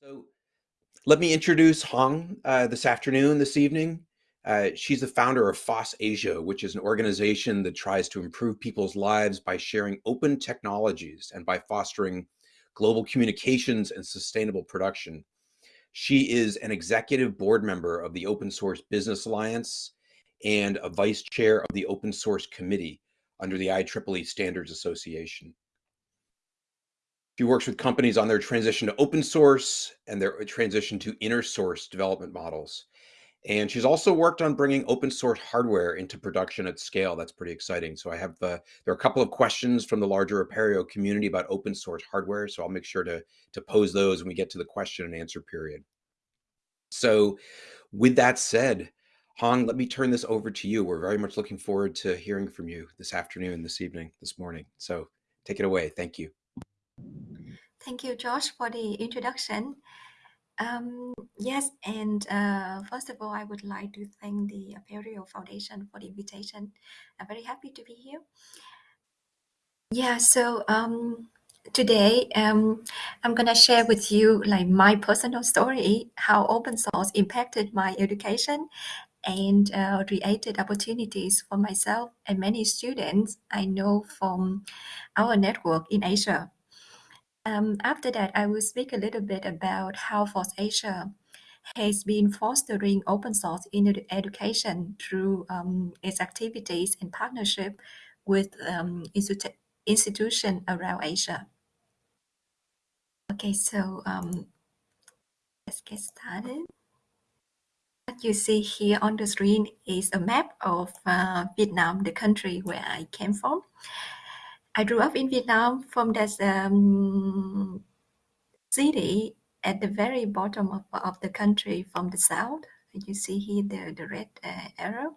So let me introduce Hong uh, this afternoon, this evening. Uh, she's the founder of FOSS Asia, which is an organization that tries to improve people's lives by sharing open technologies and by fostering global communications and sustainable production. She is an executive board member of the Open Source Business Alliance and a vice chair of the Open Source Committee under the IEEE Standards Association. She works with companies on their transition to open source and their transition to inner source development models. And she's also worked on bringing open source hardware into production at scale. That's pretty exciting. So I have uh, there are a couple of questions from the larger Apereo community about open source hardware. So I'll make sure to to pose those when we get to the question and answer period. So with that said, Hong, let me turn this over to you. We're very much looking forward to hearing from you this afternoon, this evening, this morning. So take it away. Thank you. Thank you, Josh, for the introduction. Um, yes, and uh, first of all, I would like to thank the Apereo Foundation for the invitation. I'm very happy to be here. Yeah, so um, today um, I'm gonna share with you like my personal story, how open source impacted my education and uh, created opportunities for myself and many students I know from our network in Asia. Um, after that, I will speak a little bit about how FOSS Asia has been fostering open source in education through um, its activities in partnership with um, institu institutions around Asia. Okay, so um, let's get started. What you see here on the screen is a map of uh, Vietnam, the country where I came from. I grew up in Vietnam from that um, city at the very bottom of, of the country from the south. You see here the, the red uh, arrow.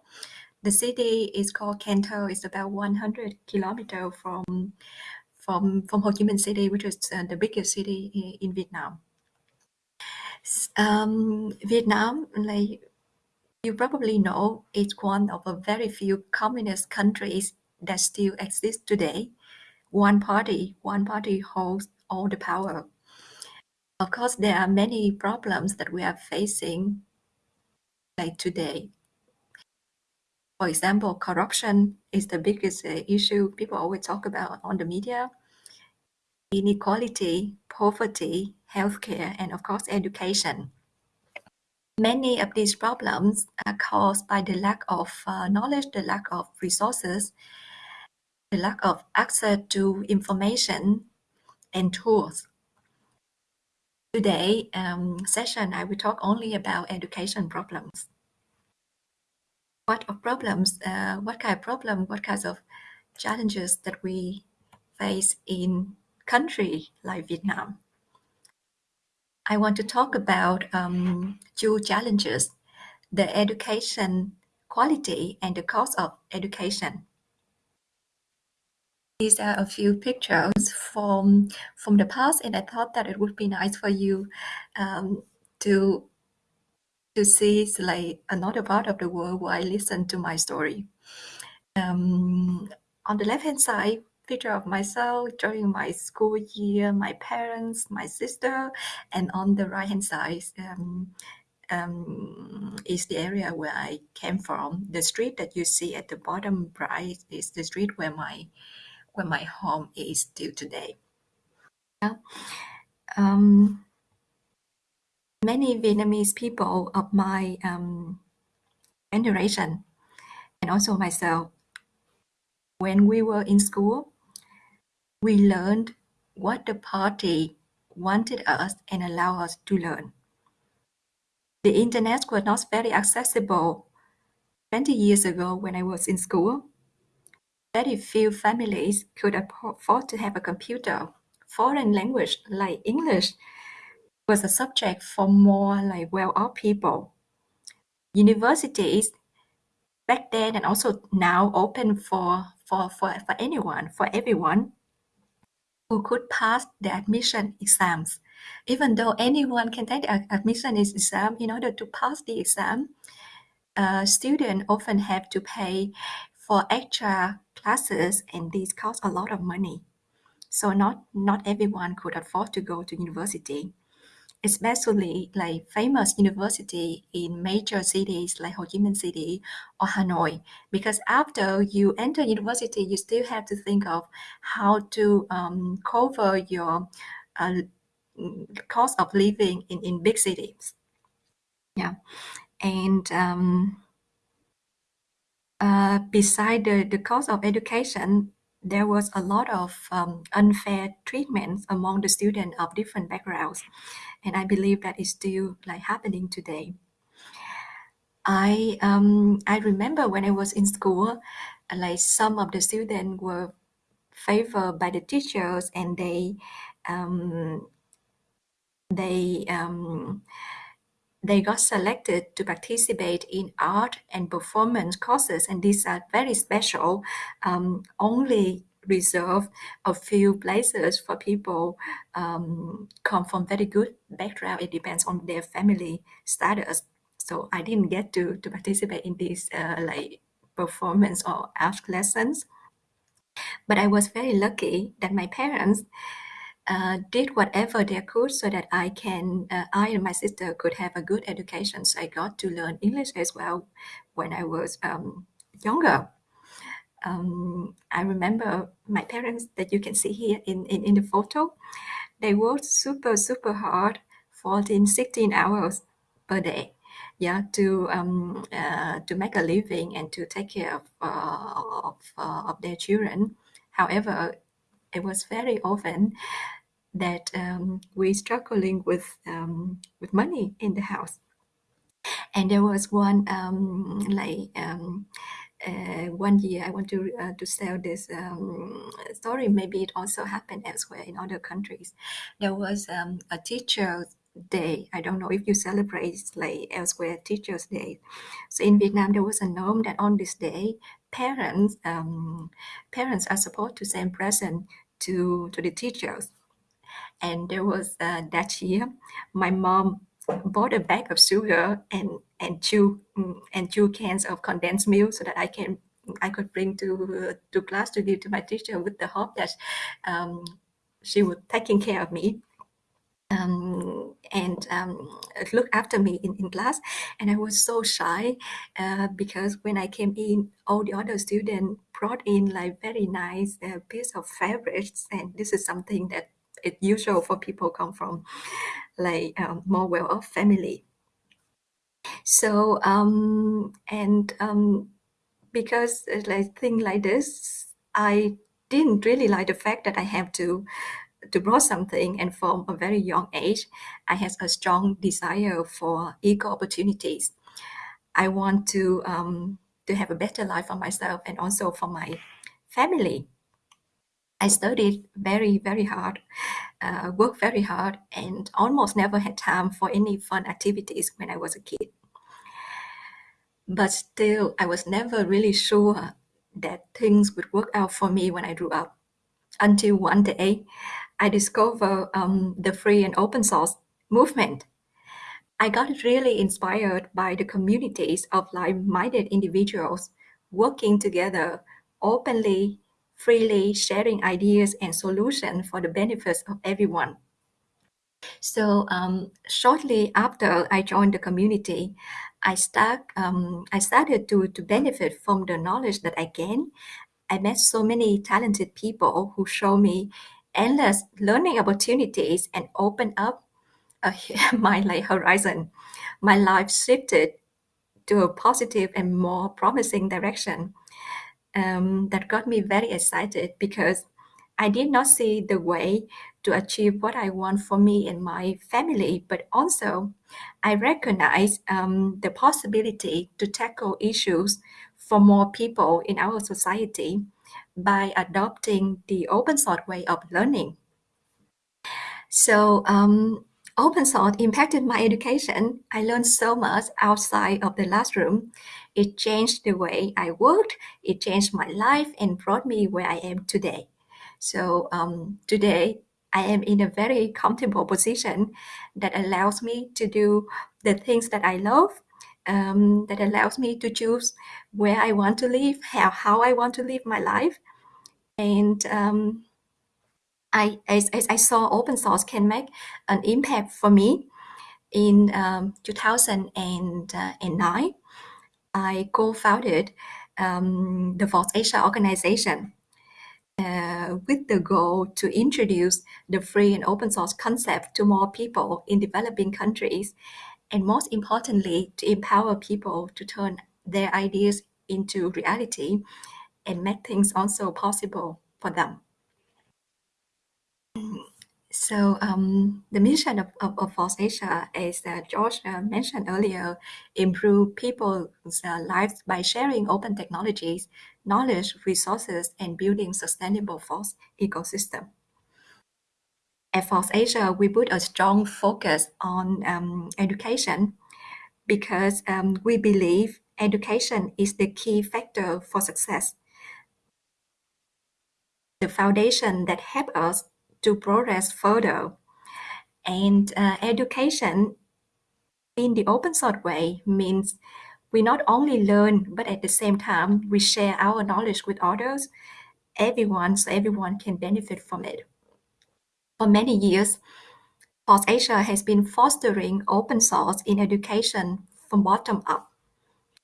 The city is called Can Tho. It's about 100 kilometers from from from Ho Chi Minh City, which is uh, the biggest city in, in Vietnam. Um, Vietnam, like you probably know, is one of a very few communist countries that still exist today one party, one party holds all the power. Of course, there are many problems that we are facing like today. For example, corruption is the biggest uh, issue people always talk about on the media. Inequality, poverty, healthcare, and of course, education. Many of these problems are caused by the lack of uh, knowledge, the lack of resources, the lack of access to information and tools. Today um, session, I will talk only about education problems. What of problems, uh, what kind of problem, what kinds of challenges that we face in country like Vietnam. I want to talk about um, two challenges, the education quality and the cost of education. These are a few pictures from from the past, and I thought that it would be nice for you um, to to see like another part of the world where I listen to my story. Um, on the left hand side, picture of myself during my school year, my parents, my sister, and on the right hand side um, um, is the area where I came from. The street that you see at the bottom right is the street where my where my home is still today. Yeah. Um, many Vietnamese people of my um, generation and also myself, when we were in school, we learned what the party wanted us and allowed us to learn. The internet was not very accessible 20 years ago when I was in school. Very few families could afford to have a computer. Foreign language like English was a subject for more like well-off people. Universities back then and also now open for, for, for, for anyone, for everyone who could pass the admission exams. Even though anyone can take the admission exam, in order to pass the exam, uh, students often have to pay for extra classes and these cost a lot of money. So not, not everyone could afford to go to university. especially like famous university in major cities like Ho Chi Minh City or Hanoi. Because after you enter university, you still have to think of how to um, cover your uh, cost of living in, in big cities. Yeah, and um, uh, beside the, the cost of education, there was a lot of um, unfair treatment among the students of different backgrounds, and I believe that is still like happening today. I um, I remember when I was in school, like some of the students were favored by the teachers, and they um, they um, they got selected to participate in art and performance courses, and these are very special, um, only reserve a few places for people um, come from very good background. It depends on their family status. So I didn't get to, to participate in these uh, like performance or art lessons. But I was very lucky that my parents uh, did whatever they could so that I can, uh, I and my sister could have a good education. So I got to learn English as well when I was um, younger. Um, I remember my parents that you can see here in, in, in the photo, they worked super, super hard, 14, 16 hours per day. Yeah, to um, uh, to make a living and to take care of uh, of, uh, of their children. However, it was very often that um, we're struggling with um, with money in the house. And there was one um, like um, uh, one year I want to uh, to tell this um, story. Maybe it also happened elsewhere in other countries. There was um, a teacher's day. I don't know if you celebrate like elsewhere Teachers' Day. So in Vietnam, there was a norm that on this day, parents um, parents are supposed to send present to to the teachers. And there was uh, that year my mom bought a bag of sugar and and two mm, and two cans of condensed milk so that I can I could bring to to class to give to my teacher with the hope that um, she would taking care of me. Um, and um, look after me in, in class. And I was so shy uh, because when I came in, all the other students brought in like very nice uh, piece of fabrics, and this is something that it's usual for people come from like um, more well-off family. So um, and um, because uh, like thing like this, I didn't really like the fact that I have to to grow something and from a very young age i had a strong desire for equal opportunities i want to um, to have a better life for myself and also for my family I studied very, very hard, uh, worked very hard, and almost never had time for any fun activities when I was a kid. But still, I was never really sure that things would work out for me when I grew up. Until one day, I discovered um, the free and open source movement. I got really inspired by the communities of like-minded individuals working together openly freely sharing ideas and solutions for the benefits of everyone. So um, shortly after I joined the community, I start um, I started to to benefit from the knowledge that I gained. I met so many talented people who show me endless learning opportunities and open up uh, my like horizon. My life shifted to a positive and more promising direction um, that got me very excited because I did not see the way to achieve what I want for me and my family, but also I recognize um, the possibility to tackle issues for more people in our society by adopting the open source way of learning. So um, open source impacted my education. I learned so much outside of the classroom. It changed the way I worked, it changed my life and brought me where I am today. So um, today, I am in a very comfortable position that allows me to do the things that I love, um, that allows me to choose where I want to live, how, how I want to live my life. And um, I, as, as I saw open source can make an impact for me In um, 2009, I co-founded um, the FOSS Asia organization uh, with the goal to introduce the free and open source concept to more people in developing countries, and most importantly, to empower people to turn their ideas into reality and make things also possible for them. So um, the mission of, of, of FOSS Asia, as uh, George uh, mentioned earlier, improve people's uh, lives by sharing open technologies, knowledge, resources, and building sustainable FOSS ecosystem. At FOSS Asia, we put a strong focus on um, education because um, we believe education is the key factor for success. The foundation that helps us to progress further. And uh, education in the open source way means we not only learn, but at the same time, we share our knowledge with others, everyone, so everyone can benefit from it. For many years, FOSS Asia has been fostering open source in education from bottom up.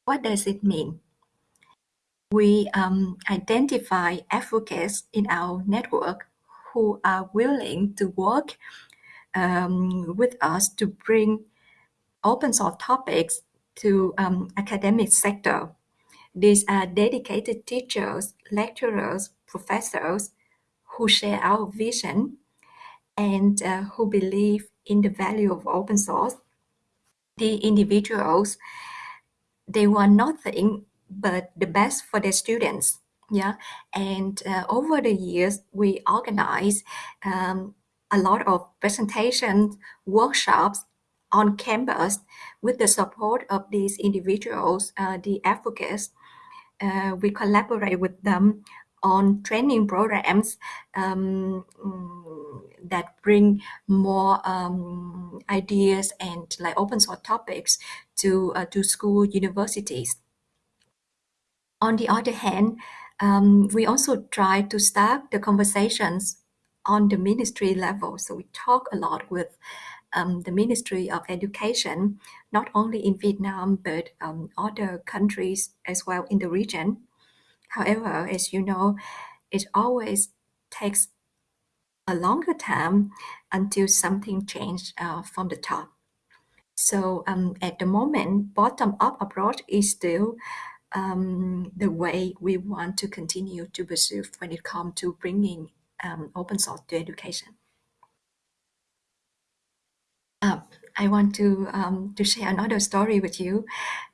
What does it mean? We um, identify advocates in our network who are willing to work um, with us to bring open source topics to um, academic sector. These are dedicated teachers, lecturers, professors who share our vision and uh, who believe in the value of open source. The individuals, they want nothing but the best for their students yeah and uh, over the years we organize um, a lot of presentations workshops on campus with the support of these individuals uh, the advocates uh, we collaborate with them on training programs um, that bring more um, ideas and like open source topics to uh, to school universities on the other hand, um, we also try to start the conversations on the ministry level. So we talk a lot with um, the Ministry of Education, not only in Vietnam, but um, other countries as well in the region. However, as you know, it always takes a longer time until something changed uh, from the top. So um, at the moment, bottom-up approach is still um, the way we want to continue to pursue when it comes to bringing um, open source to education. Uh, I want to um, to share another story with you,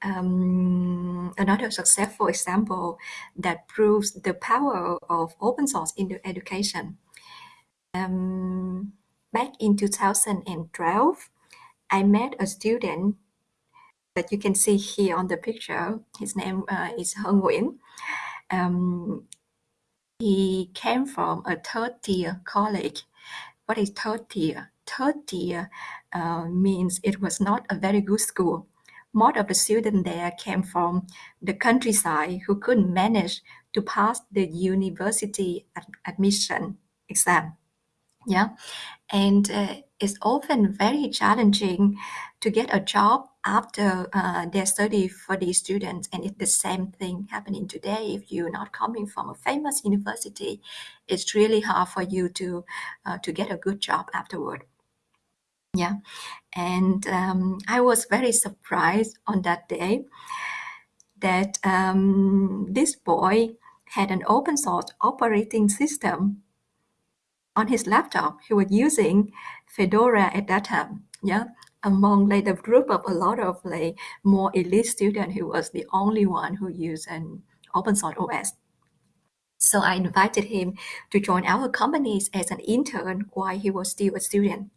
um, another successful example that proves the power of open source in the education. Um, back in 2012, I met a student that you can see here on the picture. His name uh, is Heng Nguyen. Um, he came from a third tier college. What is third tier? Third tier uh, means it was not a very good school. Most of the students there came from the countryside who couldn't manage to pass the university ad admission exam. Yeah, and uh, it's often very challenging to get a job after uh, their study for these students. And it's the same thing happening today. If you're not coming from a famous university, it's really hard for you to uh, to get a good job afterward. Yeah, and um, I was very surprised on that day that um, this boy had an open source operating system on his laptop. He was using Fedora at that time. Yeah, among like the group of a lot of like more elite students, he was the only one who used an open source OS. So I invited him to join our companies as an intern while he was still a student.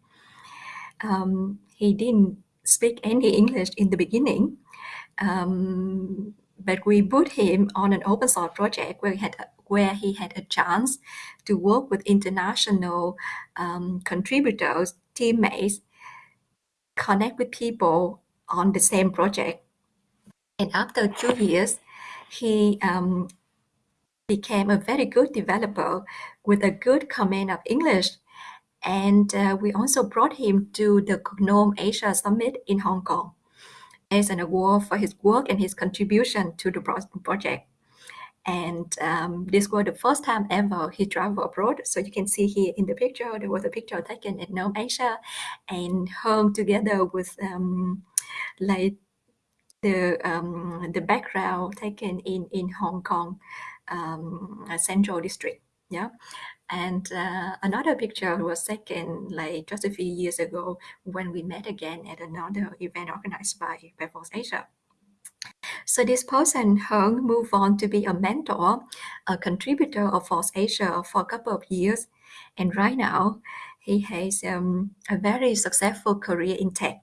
Um, he didn't speak any English in the beginning, um, but we put him on an open source project where he had where he had a chance to work with international um, contributors, teammates, connect with people on the same project. And after two years, he um, became a very good developer with a good command of English And uh, we also brought him to the GNOME Asia Summit in Hong Kong as an award for his work and his contribution to the project. And um, this was the first time ever he traveled abroad. So you can see here in the picture, there was a picture taken at GNOME Asia and home together with um, like the um, the background taken in in Hong Kong um, Central District. Yeah, and uh, another picture was taken like just a few years ago when we met again at another event organized by, FOSS Asia. So this person, Hung, moved on to be a mentor, a contributor of FOSS Asia for a couple of years. And right now, he has um, a very successful career in tech,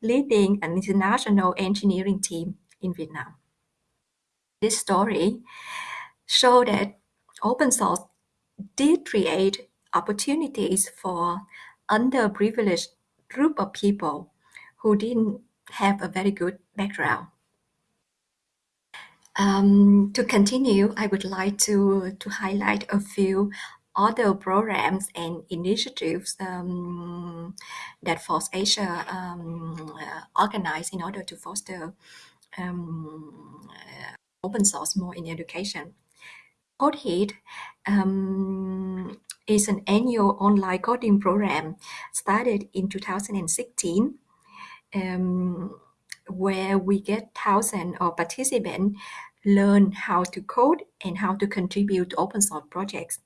leading an international engineering team in Vietnam. This story showed that open source did create opportunities for underprivileged group of people who didn't have a very good background. Um, to continue, I would like to, to highlight a few other programs and initiatives um, that FOSS Asia um, uh, organized in order to foster um, uh, open source more in education. Codeheat um, is an annual online coding program started in 2016 um, where we get thousands of participants learn how to code and how to contribute to open source projects.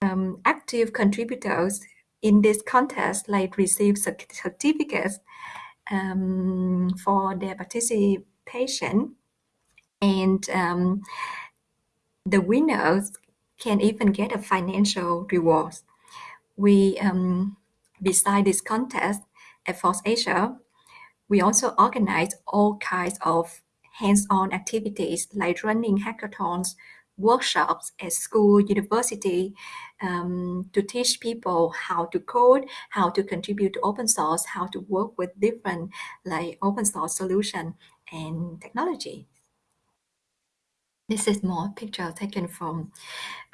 Um, active contributors in this contest like receive certificates um, for their participation and um, the winners can even get a financial reward. We, um, beside this contest at FOSS Asia, we also organize all kinds of hands-on activities like running hackathons, workshops at school, university, um, to teach people how to code, how to contribute to open source, how to work with different like open source solution and technology. This is more picture taken from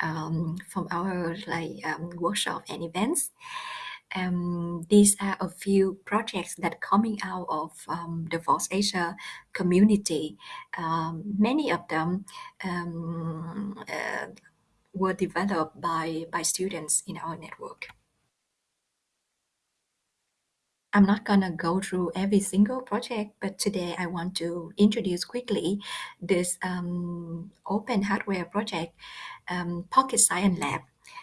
um, from our like um, workshop and events. Um, these are a few projects that coming out of um, the FOSS Asia community. Um, many of them um, uh, were developed by, by students in our network. I'm not gonna go through every single project, but today I want to introduce quickly this um, open hardware project, um, Pocket Science Lab.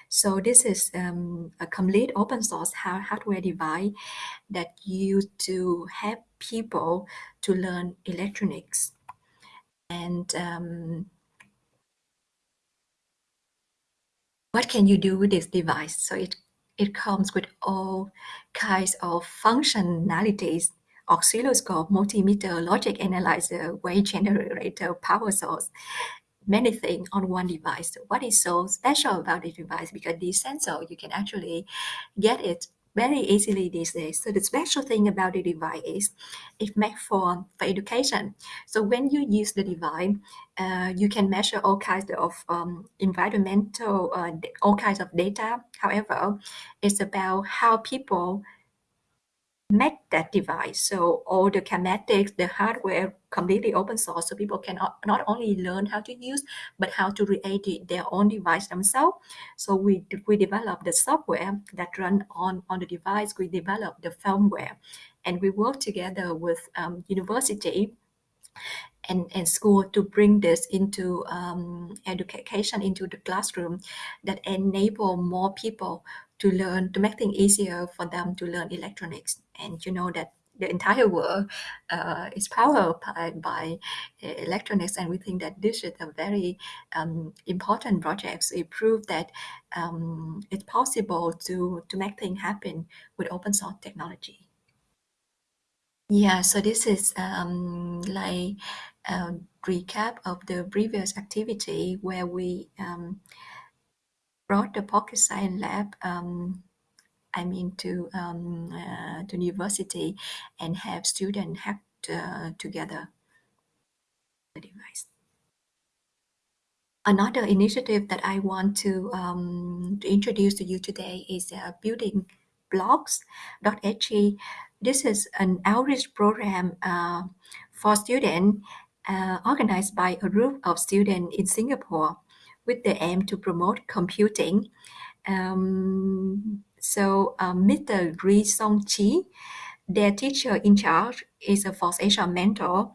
So this is um, a complete open source hardware device that used to help people to learn electronics. And um, what can you do with this device? So it it comes with all kinds of functionalities, oscilloscope, multimeter, logic analyzer, wave generator, power source, many things on one device. What is so special about this device? Because this sensor, you can actually get it very easily these days. So the special thing about the device is it's made for, for education. So when you use the device, uh, you can measure all kinds of um, environmental, uh, all kinds of data. However, it's about how people make that device. So all the schematics, the hardware, completely open source, so people can not only learn how to use, but how to create their own device themselves. So we we develop the software that run on on the device. We develop the firmware, and we work together with um, university and, and school to bring this into um, education into the classroom that enable more people to learn to make things easier for them to learn electronics. And you know that the entire world uh, is powered by, by uh, electronics. And we think that this is a very um, important project. So it proves that um, it's possible to to make things happen with open source technology. Yeah, so this is um, like a recap of the previous activity where we um, brought the Pocket Science Lab, um, I mean, to um, uh, to university and have students hack uh, together the device. Another initiative that I want to, um, to introduce to you today is uh, building blocks.sg. This is an outreach program uh, for students uh, organized by a group of students in Singapore with the aim to promote computing. Um, so um, Mr. Ri Song Chi, their teacher in charge, is a FOSS Asia mentor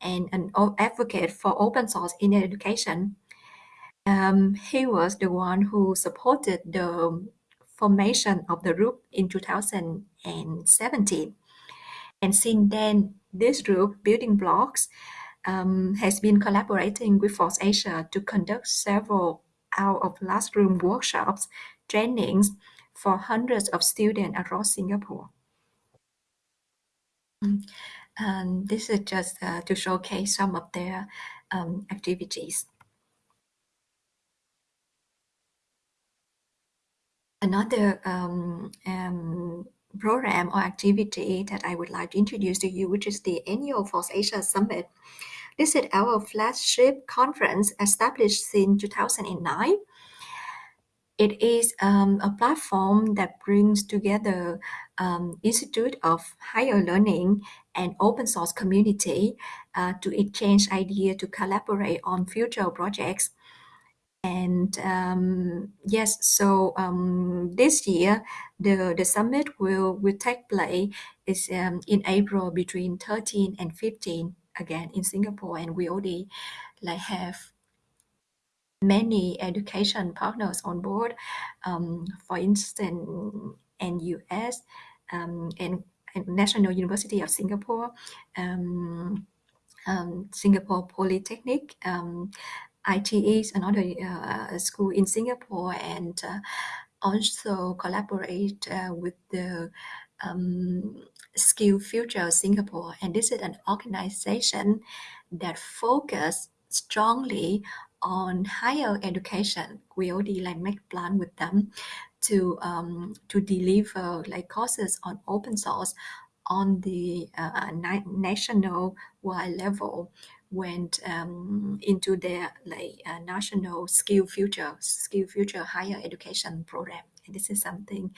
and an advocate for open source in education. Um, he was the one who supported the formation of the group in 2017. And since then, this group, Building Blocks, um, has been collaborating with FOSS Asia to conduct several out of classroom workshops, trainings for hundreds of students across Singapore. And this is just uh, to showcase some of their um, activities. Another um, um, program or activity that I would like to introduce to you, which is the annual FOSS Asia Summit. This is our flagship conference established in 2009. It is um, a platform that brings together um, Institute of Higher Learning and open source community uh, to exchange ideas to collaborate on future projects and um, yes, so um, this year the the summit will will take place is um, in April between 13 and 15 again in Singapore, and we already like have many education partners on board. Um, for instance, NUS um, and, and National University of Singapore. Um, um, Singapore Polytechnic, um, ITE is another uh, school in Singapore and uh, also collaborate uh, with the um, Skill Future Singapore. And this is an organization that focus strongly on higher education. We already like make plan with them to um, to deliver like courses on open source on the uh, national wide level went um, into their like uh, national skill future skill future higher education program. And this is something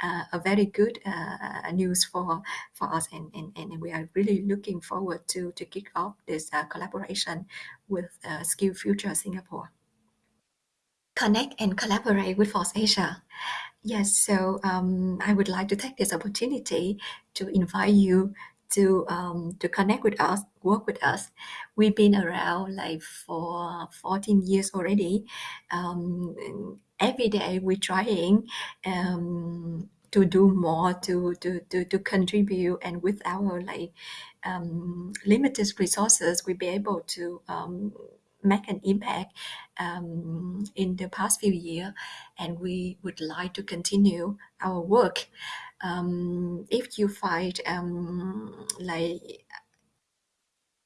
uh, a very good uh, news for for us. And, and and we are really looking forward to to kick off this uh, collaboration with uh, skill future singapore. Connect and collaborate with FOSS Asia. Yes, so um, I would like to take this opportunity to invite you to um, to connect with us, work with us. We've been around like for 14 years already. Um, every day we're trying um, to do more to, to, to, to contribute and with our like um, limited resources, we'll be able to um, make an impact um, in the past few years, and we would like to continue our work. Um, if you find um, like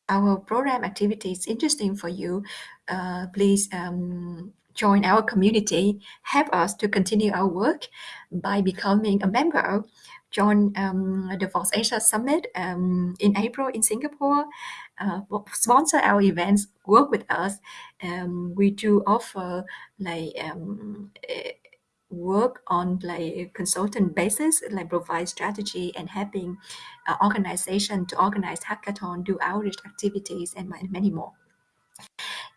our program activities interesting for you, uh, please um, join our community, help us to continue our work by becoming a member. Join um, the FOSS Asia Summit um, in April in Singapore, uh, sponsor our events, work with us. Um, we do offer like um, work on like consultant basis, like provide strategy and helping uh, organization to organize hackathon, do outreach activities, and many more.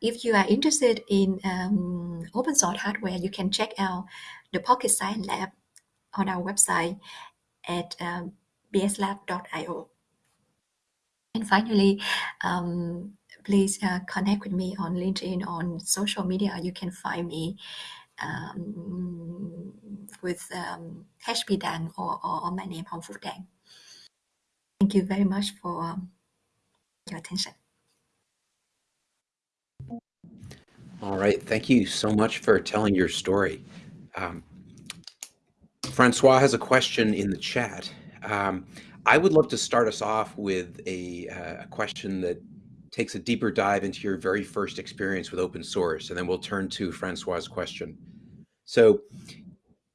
If you are interested in um, open source hardware, you can check out the Pocket Science Lab on our website at um, pslab.io. And finally, um, please uh, connect with me on LinkedIn, on social media. You can find me um, with um, Dang or, or, or, my name, Hong Phuc Dang. Thank you very much for um, your attention. All right. Thank you so much for telling your story. Um, Francois has a question in the chat. Um, I would love to start us off with a, uh, a, question that takes a deeper dive into your very first experience with open source, and then we'll turn to Francois's question. So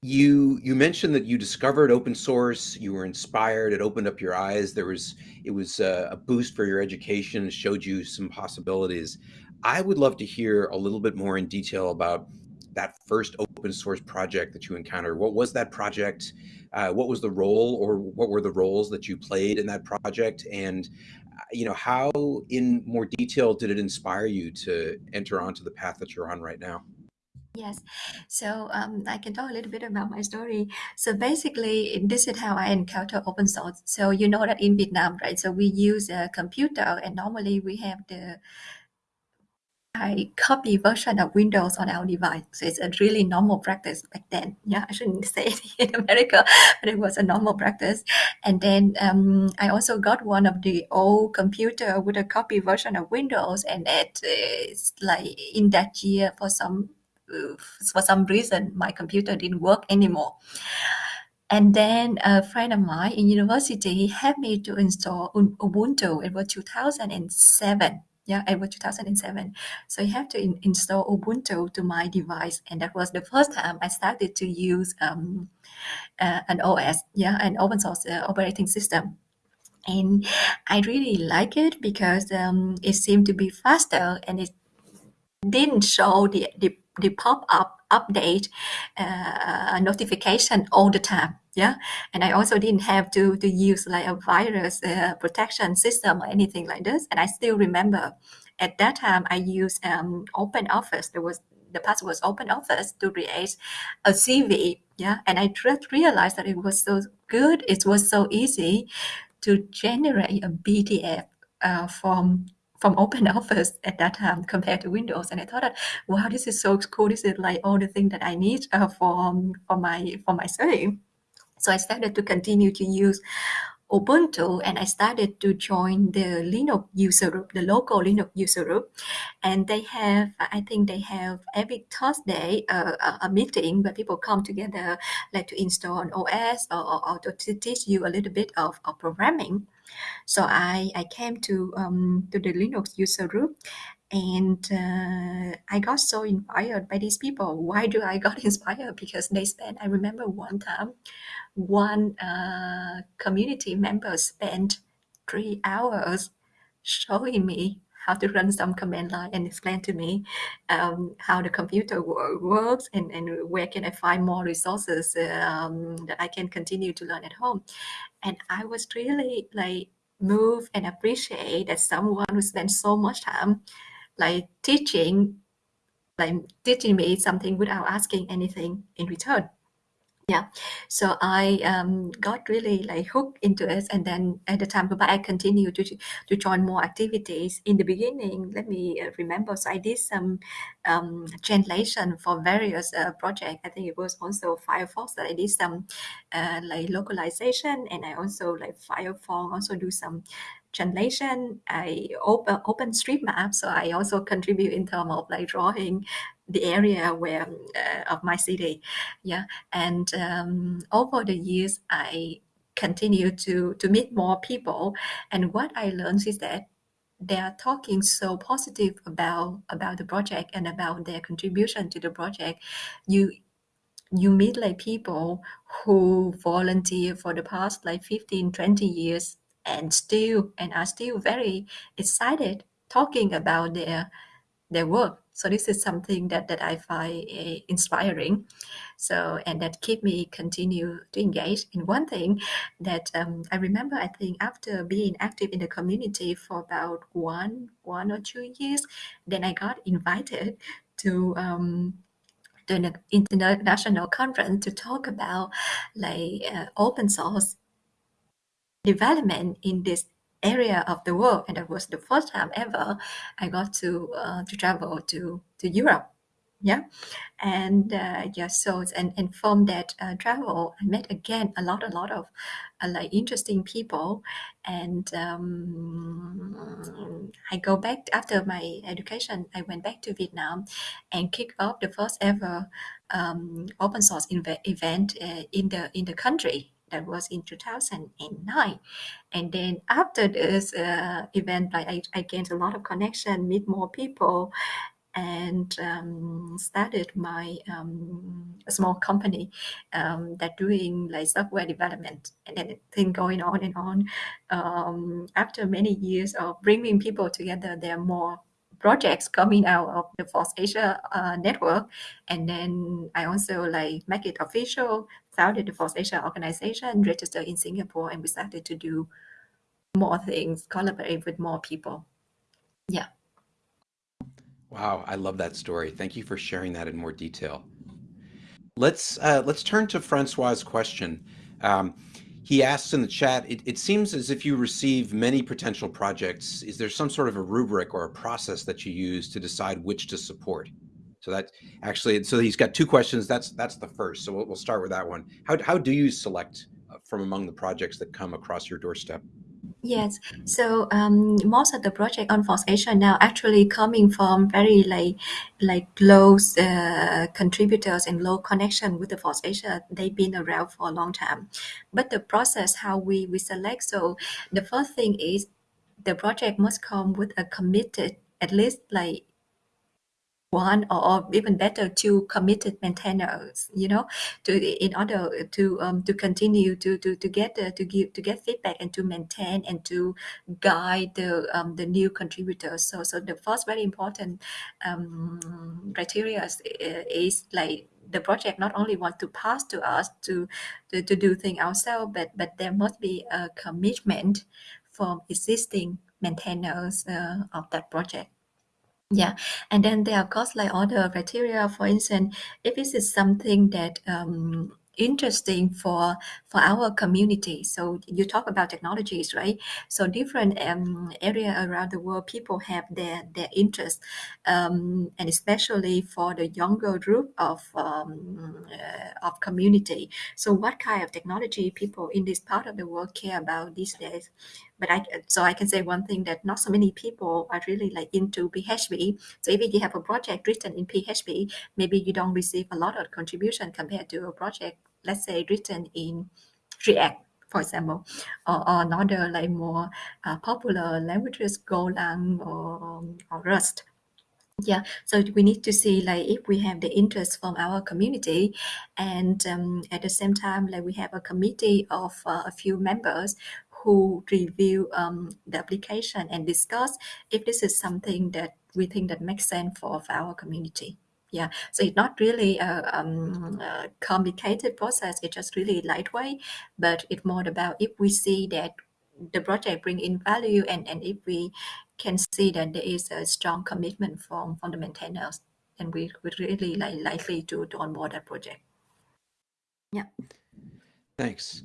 you you mentioned that you discovered open source, you were inspired, it opened up your eyes. There was it was a, boost for your education, showed you some possibilities. I would love to hear a little bit more in detail about that first open source project that you encountered. What was that project? Uh, what was the role or what were the roles that you played in that project? And uh, you know, how in more detail did it inspire you to enter onto the path that you're on right now? Yes, so um, I can talk a little bit about my story. So basically, this is how I encounter open source. So you know that in Vietnam, right? So we use a computer, and normally we have the I copy version of Windows on our device. So it's a really normal practice back then. Yeah, I shouldn't say it in America, but it was a normal practice. And then um, I also got one of the old computer with a copy version of Windows, and it's like in that year for some for some reason my computer didn't work anymore. And then a friend of mine in university he helped me to install Ubuntu. It was 2007 yeah, it was 2007. So I have to in, install Ubuntu to my device, and that was the first time I started to use um, uh, an OS, yeah, an open source uh, operating system. And I really like it because um, it seemed to be faster and it didn't show the, the, the pop-up update uh, notification all the time yeah? And i also didn't have to to use like a virus uh, protection system or anything like this. And i still remember at that time i used um, open office. There was the password was open office to create a cv yeah? And i just realized that it was so good it was so easy to generate a PDF uh, from from open office at that time compared to windows and i thought that wow this is so cool this is like all the things that i need uh, for for my for my study so I started to continue to use Ubuntu and I started to join the Linux user group, the local Linux user group. And they have, I think they have every Thursday uh, a, meeting where people come together like to install an OS or, or, or to teach you a little bit of, of programming. So I, I came to um, to the Linux user group and uh, I got so inspired by these people. Why do I got inspired? Because they spent, I remember one time one uh, community member spent three hours showing me how to run some command line and explain to me um, how the computer works and, and where can I find more resources um, that I can continue to learn at home. And I was really like moved and appreciate that someone who spent so much time like teaching like teaching me something without asking anything in return yeah. So I um, got really like hooked into it, and then at the time, but I continued to to join more activities. In the beginning, let me uh, remember. So I did some um, translation for various uh, projects. I think it was also Firefox that I did some uh, like localization, and I also like Firefox also do some translation. I open street OpenStreetMap, so I also contribute in terms of like drawing the area where uh, of my city. Yeah, and um, over the years, I continue to to meet more people, and what I learned is that they are talking so positive about about the project and about their contribution to the project. You you meet like people who volunteer for the past like 15 20 years and still and are still very excited talking about their their work. So this is something that that I find uh, inspiring. So and that keep me continue to engage in one thing that um, I remember. I think after being active in the community for about one one or two years, then I got invited to um, international conference to talk about like uh, open source development in this area of the world and that was the first time ever i got to uh, to travel to to europe. Yeah. And uh, yeah so and, and from that uh, travel i met again a lot a lot of uh, like interesting people. And um, i go back after my education i went back to vietnam and kicked off the first ever um, open source event uh, in the in the country that was in 2009 and then after this uh, event like I, I gained a lot of connection meet more people and um, started my um, small company um, that doing like software development and then thing going on and on. Um, after many years of bringing people together there are more projects coming out of the FOSS Asia uh, network. And then I also like make it official, founded the FOSS Asia organization, registered in Singapore, and we started to do more things, collaborate with more people. Yeah. Wow, I love that story. Thank you for sharing that in more detail. Let's uh, let's turn to Francois' question. Um, he asks in the chat, it, it, seems as if you receive many potential projects. Is there some sort of a rubric or a process that you use to decide which to support? So that actually, so he's got two questions. That's that's the first. So we'll, we'll start with that one. How, how do you select uh, from among the projects that come across your doorstep? Yes. So um, most of the project on FOSS Asia now actually coming from very like like close uh, contributors and low connection with the FOSS Asia. They've been around for a long time. But the process how we, we select, so the first thing is the project must come with a committed at least like one or even better two committed maintainers you know to in order to um, to continue to to to get uh, to give to get feedback and to maintain and to guide the um, the new contributors. So so the first very important um, criteria is, is like the project not only want to pass to us to to, to do things ourselves but but there must be a commitment from existing maintainers uh, of that project yeah, and then there are of course like other criteria. For instance, if this is something that um, interesting for for our community. So you talk about technologies, right? So different um, area around the world, people have their their interest, um, and especially for the younger group of um, uh, of community. So what kind of technology people in this part of the world care about these days? But I so I can say one thing that not so many people are really like into PHP. So if you have a project written in PHP, maybe you don't receive a lot of contribution compared to a project let's say written in React, for example, or, or another like more uh, popular languages, Golang or, or Rust. Yeah, so we need to see like if we have the interest from our community, and um, at the same time, like we have a committee of uh, a few members who review um, the application and discuss if this is something that we think that makes sense for, our community. Yeah, so it's not really a, um, a complicated process. It's just really lightweight, but it's more about if we see that the project bring in value and, and if we can see that there is a strong commitment from, from the maintainers, then we would really like, likely to, to onboard that project. Yeah. Thanks.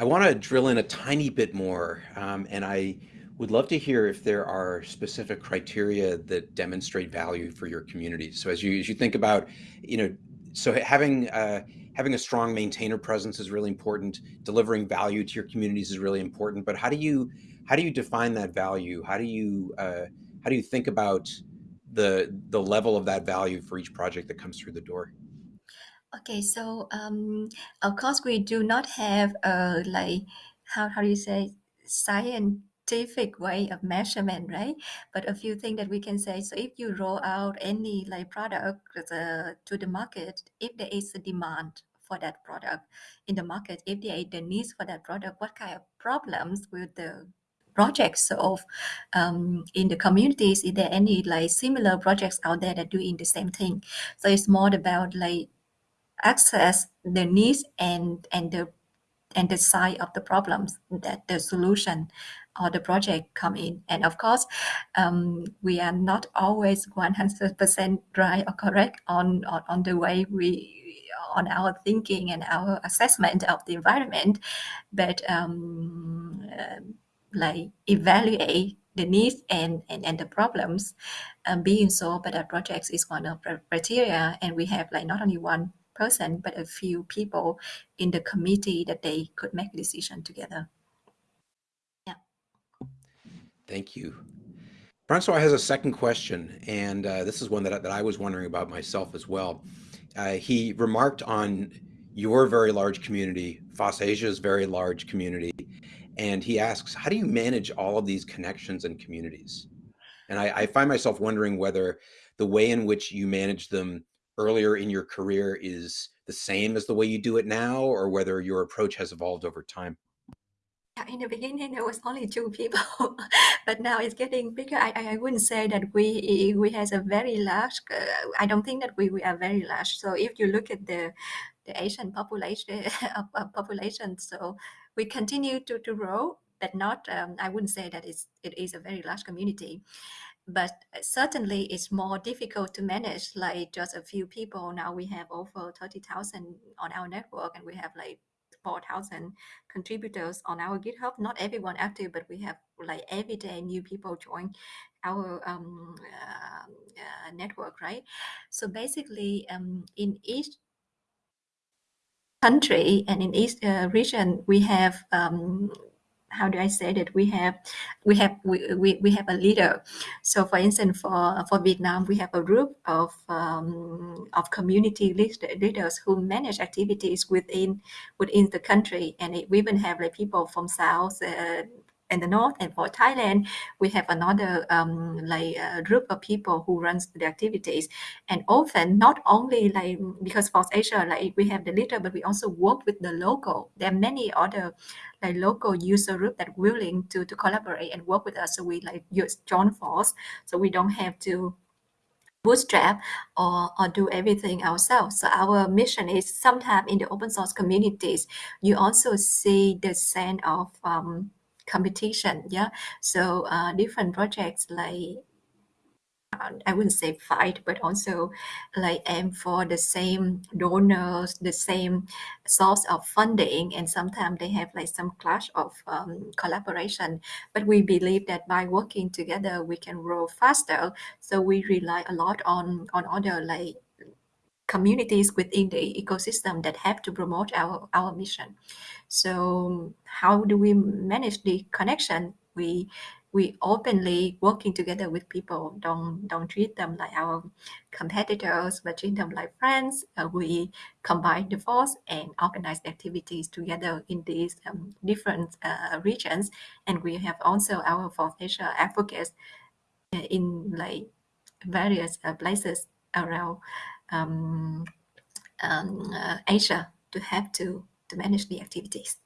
I want to drill in a tiny bit more, um, and I would love to hear if there are specific criteria that demonstrate value for your community. So as you as you think about, you know, so having uh, having a strong maintainer presence is really important. Delivering value to your communities is really important. But how do you how do you define that value? How do you uh, how do you think about the the level of that value for each project that comes through the door? Okay, so um, of course we do not have a like how how do you say scientific way of measurement, right? But a few things that we can say. So if you roll out any like product to the market, if there is a demand for that product in the market, if there is the needs for that product, what kind of problems will the projects solve um, in the communities? Is there any like similar projects out there that doing the same thing? So it's more about like access the needs and and the and the size of the problems that the solution or the project come in. And of course, um, we are not always 100% right or correct on, on, on the way we on our thinking and our assessment of the environment, but um, uh, like evaluate the needs and, and, and the problems um, being solved by the projects is one of the criteria. And we have like not only one person, but a few people in the committee that they could make a decision together. Yeah. Thank you. Francois has a second question, and uh, this is one that, that I was wondering about myself as well. Uh, he remarked on your very large community, FOSS Asia's very large community, and he asks, how do you manage all of these connections and communities? And I, I find myself wondering whether the way in which you manage them earlier in your career is the same as the way you do it now, or whether your approach has evolved over time. in the beginning there was only two people, but now it's getting bigger. I, I wouldn't say that we we has a very large. Uh, I don't think that we, we are very large. So if you look at the the Asian population uh, population, so we continue to, to grow, but not. Um, I wouldn't say that it's it is a very large community, but certainly it's more difficult to manage. Like just a few people now, we have over thirty thousand on our network, and we have like 4,000 contributors on our GitHub. Not everyone active, but we have like every day new people join our um, uh, uh, network, right? So basically, um, in each country and in each uh, region, we have um, how do I say that we have we have we, we, we have a leader. So for instance, for for Vietnam, we have a group of um, of community leaders who manage activities within within the country, and we even have like people from South. Uh, in the north and for thailand we have another um, like a group of people who runs the activities. And often not only like because FOSS Asia like we have the leader but we also work with the local. There are many other like local user group that willing to to collaborate and work with us. So we like use join force. So we don't have to bootstrap or, or do everything ourselves. So our mission is sometimes in the open source communities, you also see the sense of um, competition. Yeah. So uh, different projects like uh, I wouldn't say fight, but also like aim for the same donors, the same source of funding, and sometimes they have like some clash of um, collaboration. But we believe that by working together, we can grow faster. So we rely a lot on on other like communities within the ecosystem that have to promote our our mission. So how do we manage the connection? We we openly working together with people. Don't don't treat them like our competitors, but treat them like friends. Uh, we combine the force and organize activities together in these um, different uh, regions. And we have also our Asia advocates uh, in like various uh, places around um, um, uh, Asia to have to to manage the activities.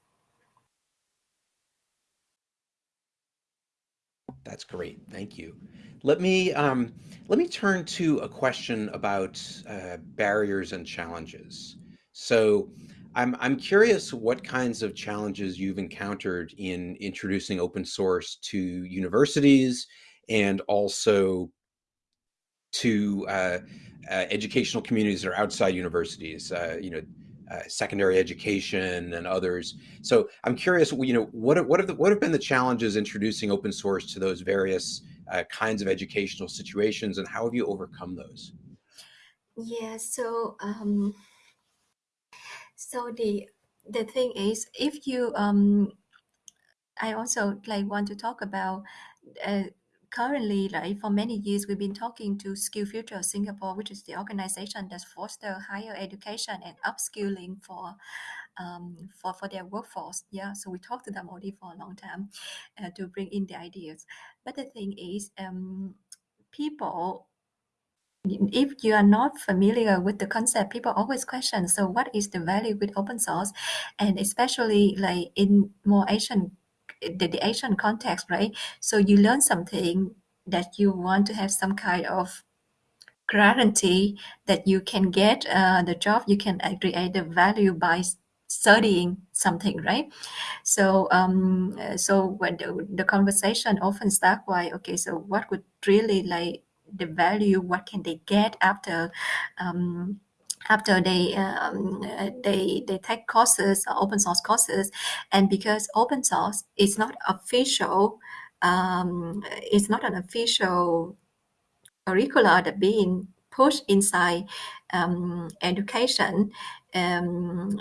That's great. Thank you. Let me um, let me turn to a question about uh, barriers and challenges. So, I'm I'm curious what kinds of challenges you've encountered in introducing open source to universities and also to uh, uh, educational communities that are outside universities. Uh, you know, uh, secondary education and others. So I'm curious, you know, what what have the, what have been the challenges introducing open source to those various uh, kinds of educational situations, and how have you overcome those? Yeah. So um, so the the thing is, if you um, I also like want to talk about uh, currently, like for many years, we've been talking to Skill Future Singapore, which is the organization that foster higher education and upskilling for um, for for their workforce. Yeah, so we talked to them already for a long time uh, to bring in the ideas. But the thing is, um, people if you are not familiar with the concept, people always question, so what is the value with open source? And especially like in more Asian the, the Asian context, right? So you learn something that you want to have some kind of guarantee that you can get uh, the job, you can create the value by studying something, right? So, um, so when the, the conversation often start by, okay, so what would really like the value? What can they get after um, after they um, they they take courses uh, open source courses. And because open source is not official um, it's not an official curricula that being pushed inside um, education um,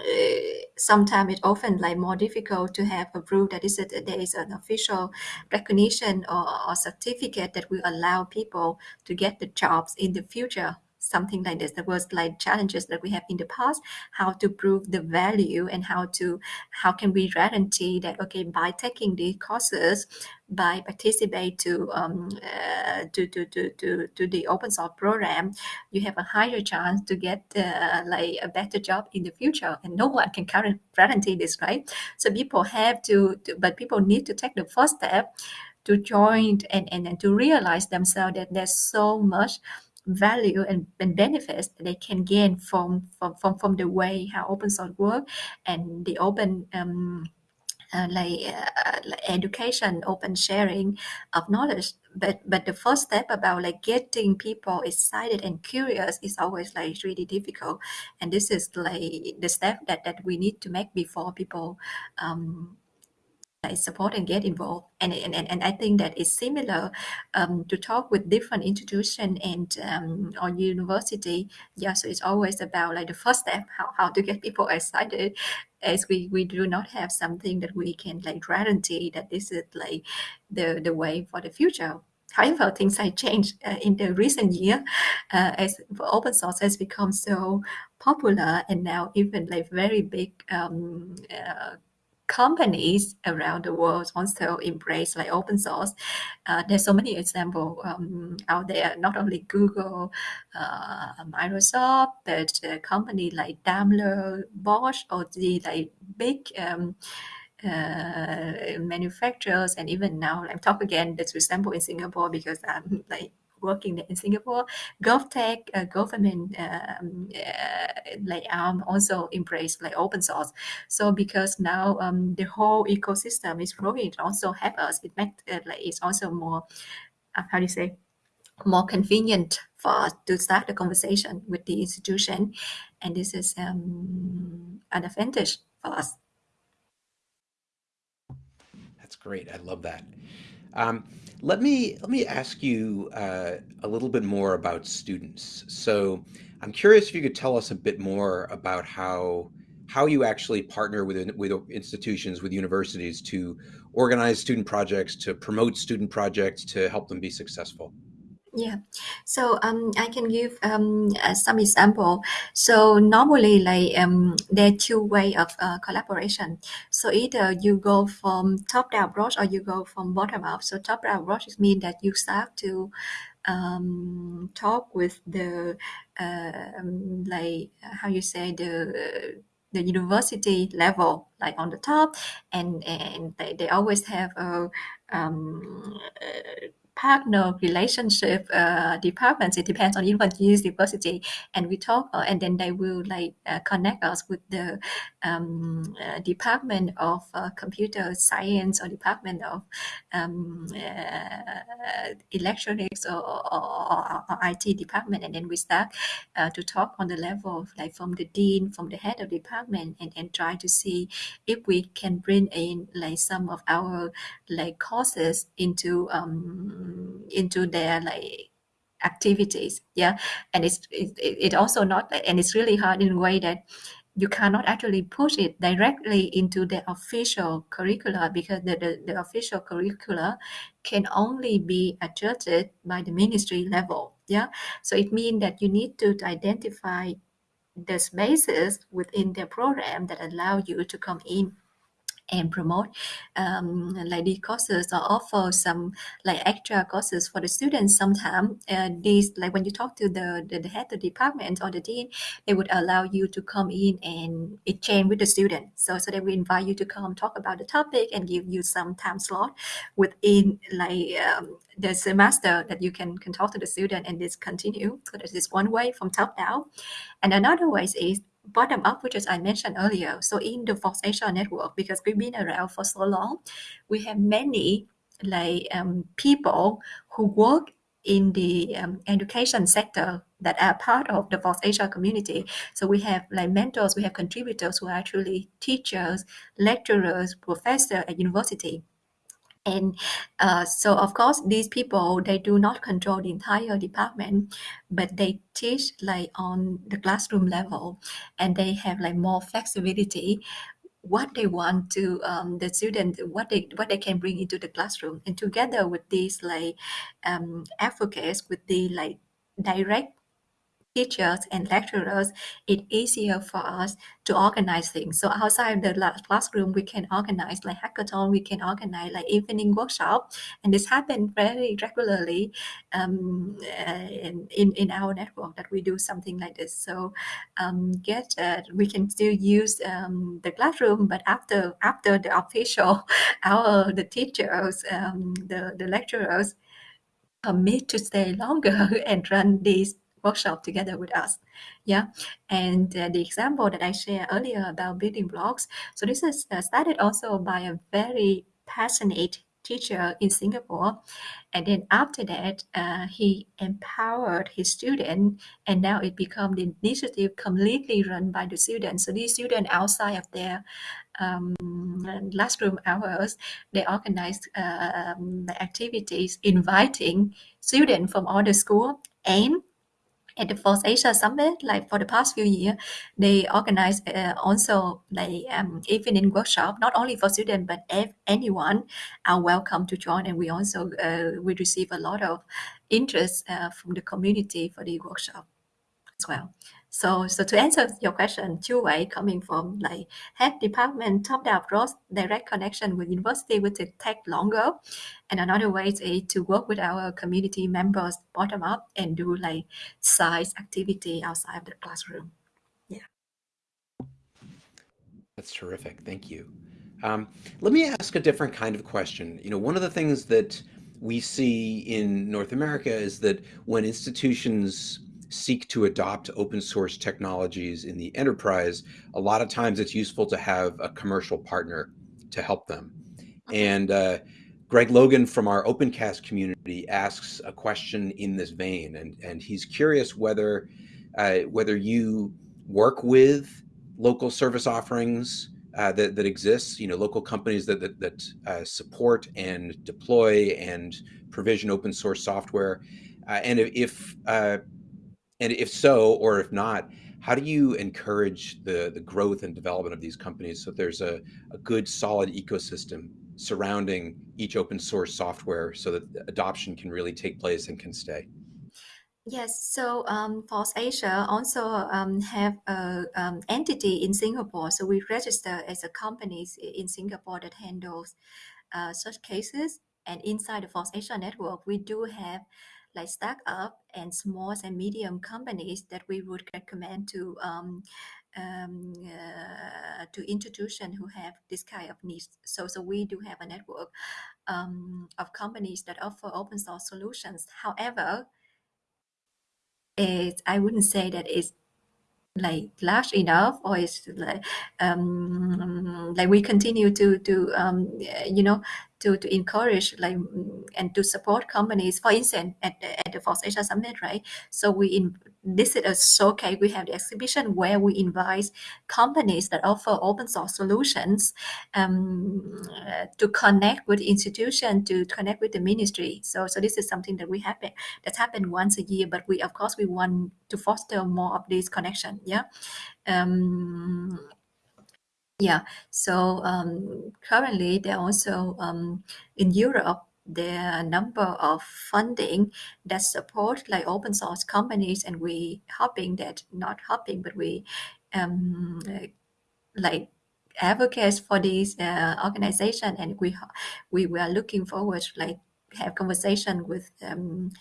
sometimes it's often like more difficult to have a proof that is a, there is an official recognition or, or certificate that will allow people to get the jobs in the future something like this. There was like challenges that we have in the past, how to prove the value and how to how can we guarantee that okay by taking these courses, by participate to um uh, to, to, to, to, to the open source program, you have a higher chance to get uh, like a better job in the future. And no one can guarantee this, right? So people have to, to but people need to take the first step to join and, and, and to realize themselves that there's so much value and, and benefits they can gain from, from, from, from the way how open source work and the open um, uh, like, uh, like education, open sharing of knowledge. But but the first step about like getting people excited and curious is always like really difficult, and this is like the step that that we need to make before people um, like support and get involved. And, and, and I think that it's similar um, to talk with different institution and um, or university. Yeah, so it's always about like the first step, how, how to get people excited as we, we do not have something that we can like guarantee that this is like the, the way for the future. However, things have changed uh, in the recent year uh, as open source has become so popular and now even like very big um, uh, companies around the world also embrace like open source. Uh, there's so many examples um, out there, not only Google, uh, Microsoft, but a company like Daimler, Bosch, or the like big um, uh, manufacturers, and even now, I'm talk again. That's example in Singapore because I'm like working in Singapore, GovTech, uh, government um, uh, like um, also embrace like open source. So because now um, the whole ecosystem is growing, it also help us. It makes uh, like it's also more uh, how do you say more convenient for us to start the conversation with the institution, and this is um, an advantage for us. That's great. I love that. Um, let me let me ask you uh, a little bit more about students. So I'm curious if you could tell us a bit more about how how you actually partner with with institutions, with universities to organize student projects, to promote student projects, to help them be successful. Yeah, so um, I can give um, uh, some example. So normally, like um, there are two way of uh, collaboration. So either you go from top down approach or you go from bottom up. So top down approach means that you start to um, talk with the uh, like how you say the the university level like on the top and and they, they always have a um, uh, partner relationship uh, departments. It depends on even university, and we talk, uh, and then they will like uh, connect us with the um, uh, department of uh, computer science or department of um, uh, electronics or, or, or, IT department, and then we start to talk on the level of like from the dean, from the head of department, and, and try to see if we can bring in like some of our like courses into um, into their like activities yeah? And it's it, it also not and it's really hard in a way that you cannot actually push it directly into the official curricula because the, the, the official curricula can only be adjusted by the ministry level yeah? So it means that you need to identify the spaces within the program that allow you to come in and promote um, like these courses or offer some like extra courses for the students sometimes uh, these like when you talk to the, the, the head of the department or the dean they would allow you to come in and exchange with the student. So so they will invite you to come talk about the topic and give you some time slot within like um, the semester that you can can talk to the student and this continue. So that is one way from top down. And another way is bottom up, which as I mentioned earlier. So in the FOSS Asia network, because we've been around for so long, we have many like um, people who work in the um, education sector that are part of the FOSS Asia community. So we have like mentors, we have contributors who are actually teachers, lecturers, professors at university and uh, so of course these people they do not control the entire department but they teach like on the classroom level and they have like more flexibility what they want to um, the student what they what they can bring into the classroom. And together with these like um, advocates with the like direct teachers and lecturers, it's easier for us to organize things. So outside the classroom, we can organize like hackathon, we can organize like evening workshop, and this happens very regularly um, uh, in, in, our network that we do something like this. So um, get uh, we can still use um, the classroom, but after after the official, our the teachers, um, the the lecturers commit to stay longer and run these workshop together with us. Yeah, and uh, the example that I shared earlier about building blocks. So this is uh, started also by a very passionate teacher in Singapore, and then after that, uh, he empowered his student, and now it become the initiative completely run by the students. So these students outside of their um, classroom hours, they organize uh, um, activities inviting students from all the school and at the FOSS Asia Summit, like for the past few years, they organize uh, also like um, evening workshop, not only for students but if anyone are welcome to join. And we also uh, we receive a lot of interest uh, from the community for the workshop as well. So, so to answer your question, two way coming from like head department top down growth, direct connection with university would take longer, and another way is to work with our community members bottom up and do like size activity outside of the classroom. Yeah, that's terrific. Thank you. Um, let me ask a different kind of question. You know, one of the things that we see in North America is that when institutions seek to adopt open source technologies in the enterprise, a lot of times it's useful to have a commercial partner to help them. And uh, Greg Logan from our OpenCast community asks a question in this vein, and, and he's curious whether uh, whether you work with local service offerings uh, that, that exists, you know, local companies that, that, that uh, support and deploy and provision open source software. Uh, and if, uh, and if so, or if not, how do you encourage the, the growth and development of these companies so there's a, a good solid ecosystem surrounding each open source software so that adoption can really take place and can stay? Yes, so um, FOSS Asia also um, have a um, entity in Singapore. So we register as a company in Singapore that handles uh, such cases. And inside the FOSS Asia network, we do have like startup and small and medium companies that we would recommend to um, um, uh, to institutions who have this kind of needs. So, so we do have a network um, of companies that offer open source solutions. However, it, I wouldn't say that it's like large enough or it's like um like we continue to to um you know to, to encourage like and to support companies for instance at the, at the FOSS Asia Summit right? So we in this is a showcase we have the exhibition where we invite companies that offer open source solutions um, uh, to connect with institution to connect with the ministry. So so this is something that we happen that's happened once a year but we of course we want to foster more of this connection yeah? Um, yeah, so um, currently there also um, in Europe there are a number of funding that support like open source companies, and we hoping that not hoping, but we um, like advocates for this uh, organization, and we we were looking forward to like have conversation with um,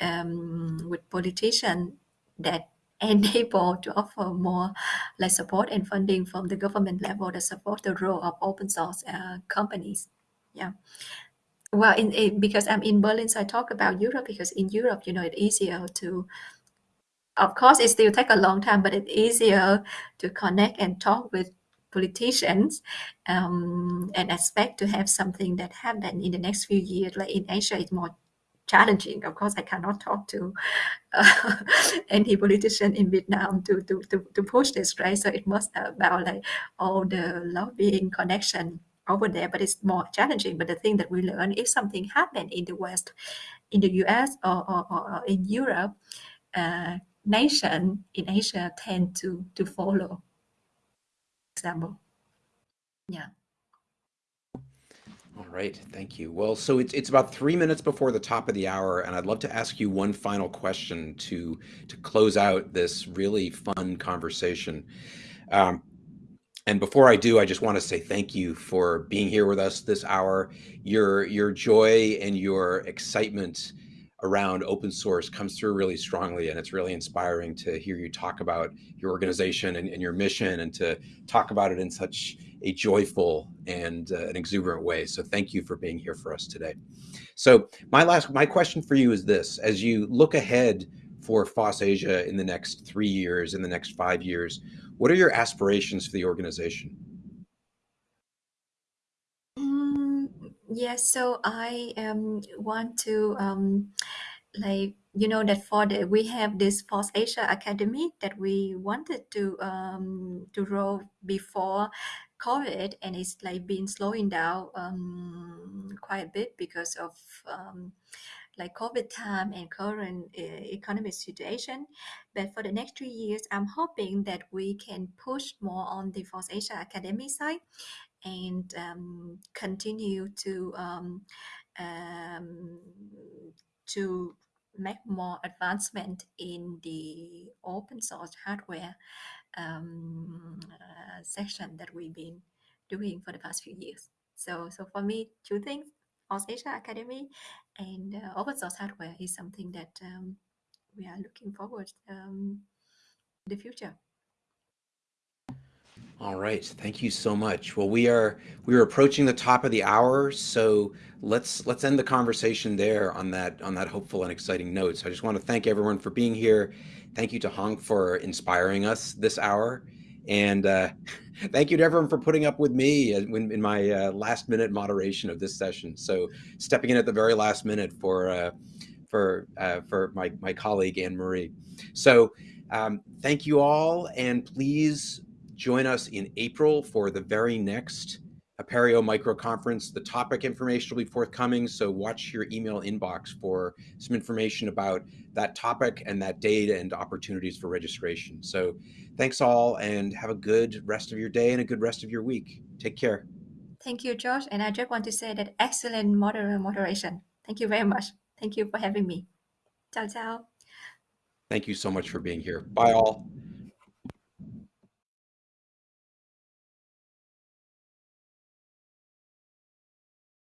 um, with politician that enable to offer more like support and funding from the government level to support the role of open source uh, companies. Yeah. Well, in, in, because I'm in Berlin, so I talk about Europe because in Europe, you know, it's easier to. Of course, it still take a long time, but it's easier to connect and talk with politicians um, and expect to have something that happen in the next few years. Like in Asia, it's more challenging. Of course, I cannot talk to uh, any politician in Vietnam to, to, to, to push this, right? So it must about like all the lobbying connection over there, but it's more challenging. But the thing that we learn, if something happened in the West, in the US or, or, or in Europe, uh, nation in Asia tend to, to follow. Example. Yeah. All right, thank you. Well, so it's it's about three minutes before the top of the hour, and I'd love to ask you one final question to to close out this really fun conversation. Um, and before I do, I just want to say thank you for being here with us this hour. Your your joy and your excitement around open source comes through really strongly, and it's really inspiring to hear you talk about your organization and, and your mission, and to talk about it in such a joyful and uh, an exuberant way. So thank you for being here for us today. So my last my question for you is this: as you look ahead for FOSS Asia in the next three years, in the next five years, what are your aspirations for the organization? Mm, yes, so I um, want to um, like you know that for the we have this FOSS Asia Academy that we wanted to um, to roll before COVID, and it's like been slowing down um, quite a bit because of um, like COVID time and current uh, economic situation. But for the next three years, I'm hoping that we can push more on the FOSS Asia Academy side and um, continue to um, um, to make more advancement in the open source hardware um, uh, section that we've been doing for the past few years. So, so for me, two things: FOSS Asia Academy and uh, open source hardware is something that um, we are looking forward um, the future. All right, thank you so much. Well, we are we are approaching the top of the hour, so let's let's end the conversation there on that on that hopeful and exciting note. So I just want to thank everyone for being here. Thank you to Hong for inspiring us this hour, and uh, thank you to everyone for putting up with me in, in my uh, last minute moderation of this session. So stepping in at the very last minute for uh, for uh, for my my colleague Anne Marie. So um, thank you all, and please join us in April for the very next Apereo Micro Conference. The topic information will be forthcoming, so watch your email inbox for some information about that topic and that date and opportunities for registration. So thanks all and have a good rest of your day and a good rest of your week. Take care. Thank you, Josh. And I just want to say that excellent moder moderation. Thank you very much. Thank you for having me. Ciao, ciao. Thank you so much for being here. Bye all.